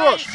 хорош!